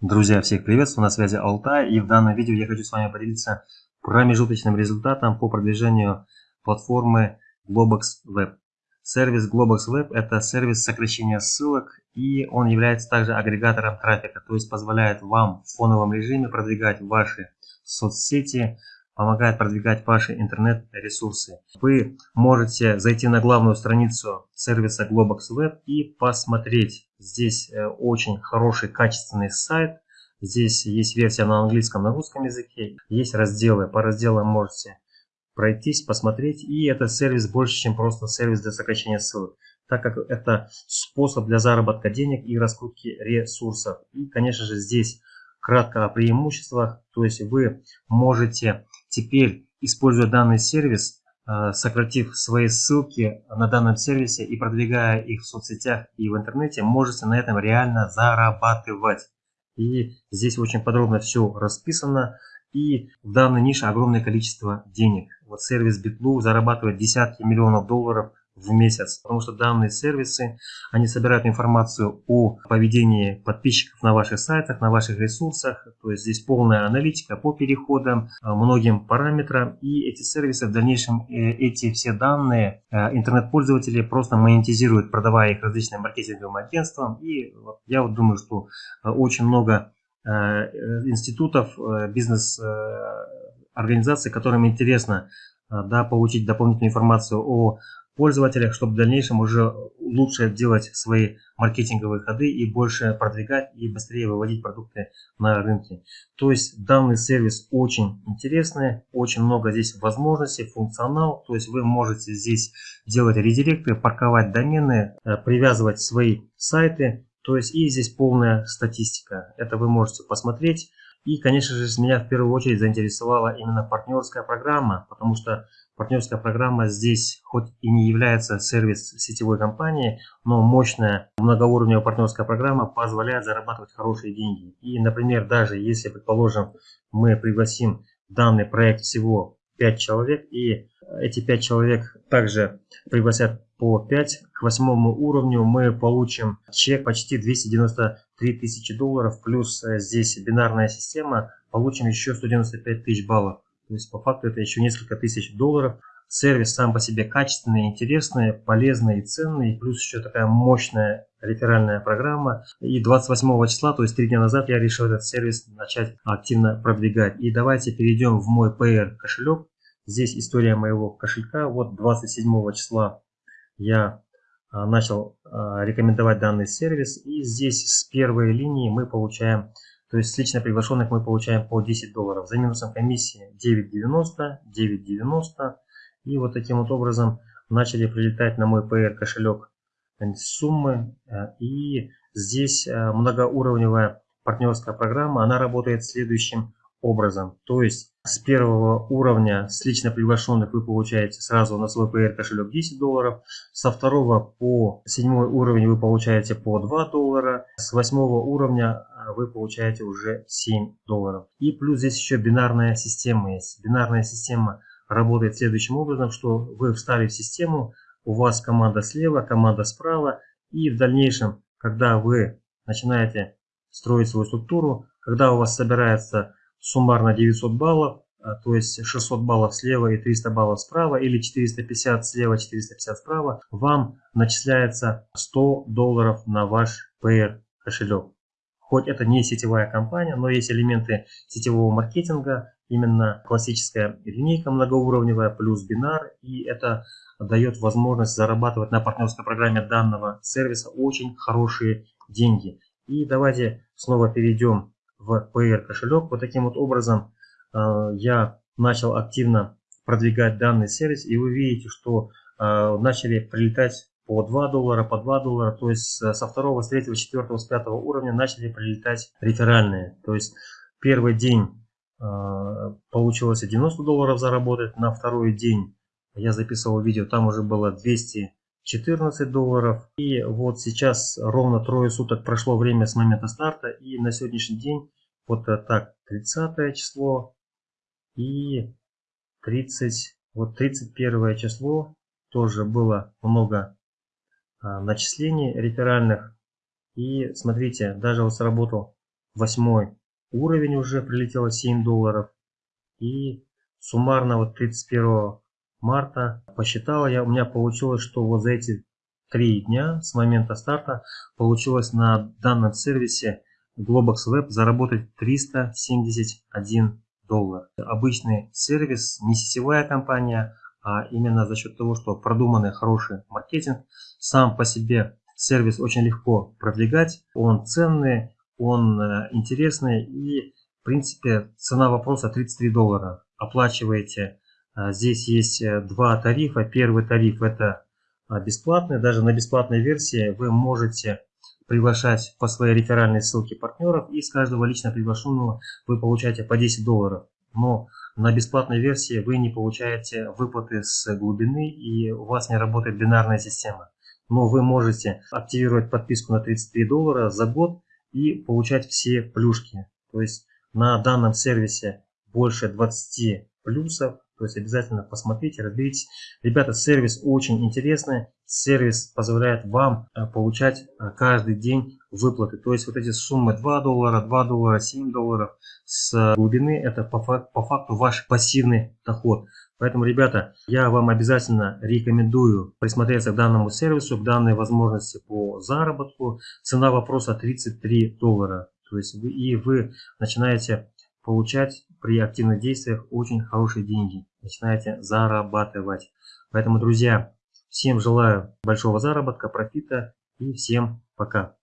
Друзья, всех приветствую, на связи Алтай, и в данном видео я хочу с вами поделиться промежуточным результатом по продвижению платформы Globox Web. Сервис Globox Web – это сервис сокращения ссылок, и он является также агрегатором трафика, то есть позволяет вам в фоновом режиме продвигать ваши соцсети, помогает продвигать ваши интернет-ресурсы. Вы можете зайти на главную страницу сервиса Globox Web и посмотреть. Здесь э, очень хороший, качественный сайт. Здесь есть версия на английском, на русском языке. Есть разделы. По разделам можете пройтись, посмотреть. И этот сервис больше, чем просто сервис для сокращения ссылок так как это способ для заработка денег и раскрутки ресурсов. И, конечно же, здесь кратко о преимуществах. То есть вы можете теперь, используя данный сервис, э, сократив свои ссылки на данном сервисе и продвигая их в соцсетях и в интернете, можете на этом реально зарабатывать. И здесь очень подробно все расписано. И в данной нише огромное количество денег. Вот сервис BitLu зарабатывает десятки миллионов долларов в месяц, потому что данные сервисы, они собирают информацию о поведении подписчиков на ваших сайтах, на ваших ресурсах, то есть здесь полная аналитика по переходам, э, многим параметрам, и эти сервисы в дальнейшем, э, эти все данные э, интернет-пользователи просто монетизируют, продавая их различным маркетинговым агентствам, и я вот думаю, что очень много институтов, бизнес-организаций, которым интересно да, получить дополнительную информацию о пользователях, чтобы в дальнейшем уже лучше делать свои маркетинговые ходы и больше продвигать и быстрее выводить продукты на рынке. То есть данный сервис очень интересный, очень много здесь возможностей, функционал. То есть вы можете здесь делать редиректы, парковать домены, э, привязывать свои сайты. То есть и здесь полная статистика. Это вы можете посмотреть. И, конечно же, меня в первую очередь заинтересовала именно партнерская программа, потому что партнерская программа здесь хоть и не является сервис сетевой компании, но мощная многоуровневая партнерская программа позволяет зарабатывать хорошие деньги. И, например, даже если, предположим, мы пригласим данный проект всего 5 человек, и эти 5 человек также пригласят по 5, к восьмому уровню мы получим чек почти 293 тысячи долларов, плюс э, здесь бинарная система, получим еще 195 тысяч баллов. То есть по факту это еще несколько тысяч долларов. Сервис сам по себе качественный, интересный, полезный и ценный. Плюс еще такая мощная реферальная программа. И 28 числа, то есть три дня назад, я решил этот сервис начать активно продвигать. И давайте перейдем в мой PR кошелек. Здесь история моего кошелька. Вот 27 числа я а, начал а, рекомендовать данный сервис. И здесь с первой линии мы получаем то есть с лично приглашенных мы получаем по 10 долларов. За минусом комиссии 9.90, 9.90. И вот таким вот образом начали прилетать на мой PR кошелек суммы. Э, и здесь э, многоуровневая партнерская программа. Она работает следующим образом. То есть с первого уровня с лично приглашенных вы получаете сразу на свой PR кошелек 10 долларов. Со второго по седьмой уровень вы получаете по 2 доллара. С восьмого уровня а, вы получаете уже 7 долларов. И плюс здесь еще бинарная система есть. Бинарная система работает следующим образом, что вы встали в систему, у вас команда слева, команда справа. И в дальнейшем, когда вы начинаете строить свою структуру, когда у вас собирается суммарно 900 баллов, а, то есть 600 баллов слева и 300 баллов справа, или 450 слева, 450 справа, вам начисляется 100 долларов на ваш PR кошелек. Хоть это не сетевая компания, но есть элементы сетевого маркетинга, именно классическая линейка многоуровневая плюс бинар, и это дает возможность зарабатывать на партнерской программе данного сервиса очень хорошие деньги. И давайте снова перейдем в PR кошелек. Вот таким вот образом э, я начал активно продвигать данный сервис, и вы видите, что э, начали прилетать по 2 доллара, по 2 доллара, то есть со второго, с третьего, четвертого, с пятого уровня начали прилетать реферальные. То есть первый день э, получилось 90 долларов заработать, на второй день я записывал видео, там уже было 200 14 долларов. И вот сейчас ровно трое суток прошло время с момента старта. И на сегодняшний день вот так 30 число и 30, вот 31 число тоже было много а, начислений реферальных. И смотрите, даже вот сработал восьмой уровень уже прилетело 7 долларов. И суммарно вот 31 марта посчитала я, у меня получилось, что вот за эти три дня с момента старта получилось на данном сервисе Globox Web заработать 371 доллар. Обычный сервис, не сетевая компания, а именно за счет того, что продуманный хороший маркетинг, сам по себе сервис очень легко продвигать, он ценный, он э, интересный и в принципе цена вопроса 33 доллара. Оплачиваете, здесь есть э, два тарифа. Первый тариф это бесплатный, даже на бесплатной версии вы можете приглашать по своей реферальной ссылке партнеров и с каждого лично приглашенного вы получаете по 10 долларов. Но на бесплатной версии вы не получаете выплаты с глубины и у вас не работает бинарная система. Но вы можете активировать подписку на 33 доллара за год и получать все плюшки. То есть на данном сервисе больше 20 плюсов то есть обязательно посмотрите, разберитесь. Ребята, сервис очень интересный. Сервис позволяет вам э, получать э, каждый день выплаты. То есть вот эти суммы 2 доллара, 2 доллара, 7 долларов с глубины это по факту ваш пассивный доход. Поэтому, ребята, я вам обязательно рекомендую присмотреться к данному сервису, к данной возможности по заработку. Цена вопроса 33 доллара. То есть вы, и вы начинаете получать при активных действиях очень хорошие деньги. Начинаете зарабатывать. Поэтому, друзья, всем желаю большого заработка, профита и всем пока.